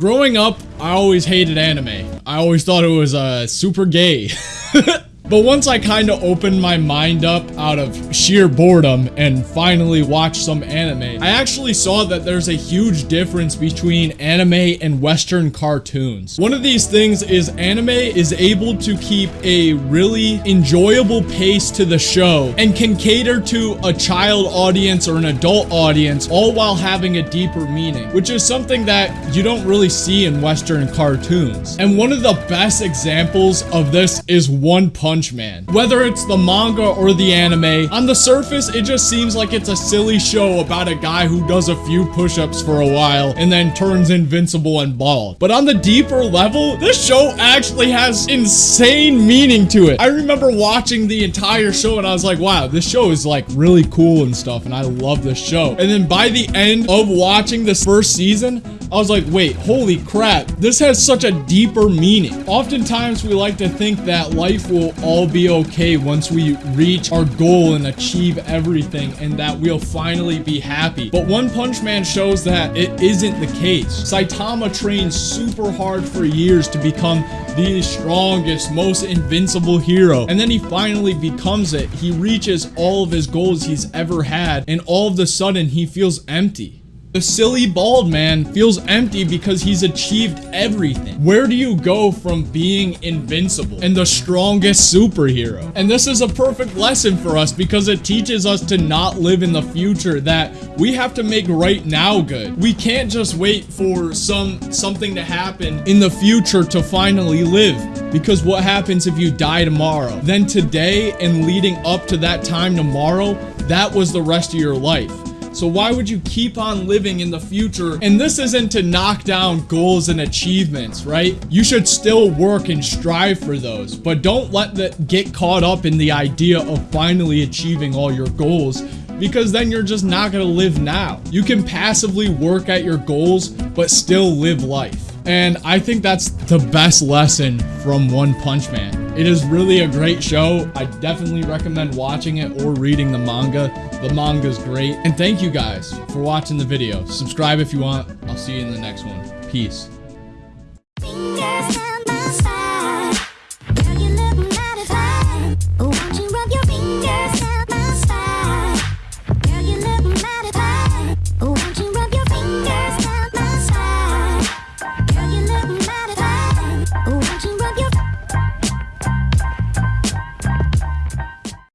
Growing up, I always hated anime. I always thought it was uh, super gay. But once I kind of opened my mind up out of sheer boredom and finally watched some anime, I actually saw that there's a huge difference between anime and Western cartoons. One of these things is anime is able to keep a really enjoyable pace to the show and can cater to a child audience or an adult audience all while having a deeper meaning, which is something that you don't really see in Western cartoons. And one of the best examples of this is One Punch Man. Whether it's the manga or the anime, on the surface, it just seems like it's a silly show about a guy who does a few push-ups for a while and then turns invincible and bald. But on the deeper level, this show actually has insane meaning to it. I remember watching the entire show and I was like, wow, this show is like really cool and stuff and I love this show. And then by the end of watching this first season, I was like, wait, holy crap, this has such a deeper meaning. Oftentimes, we like to think that life will all be okay once we reach our goal and achieve everything and that we'll finally be happy. But One Punch Man shows that it isn't the case. Saitama trained super hard for years to become the strongest, most invincible hero. And then he finally becomes it. He reaches all of his goals he's ever had. And all of a sudden, he feels empty. The silly bald man feels empty because he's achieved everything. Where do you go from being invincible and the strongest superhero? And this is a perfect lesson for us because it teaches us to not live in the future that we have to make right now good. We can't just wait for some something to happen in the future to finally live because what happens if you die tomorrow? Then today and leading up to that time tomorrow, that was the rest of your life. So why would you keep on living in the future? And this isn't to knock down goals and achievements, right? You should still work and strive for those, but don't let that get caught up in the idea of finally achieving all your goals because then you're just not to live now. You can passively work at your goals, but still live life. And I think that's the best lesson from One Punch Man. It is really a great show. I definitely recommend watching it or reading the manga. The manga is great. And thank you guys for watching the video. Subscribe if you want. I'll see you in the next one. Peace.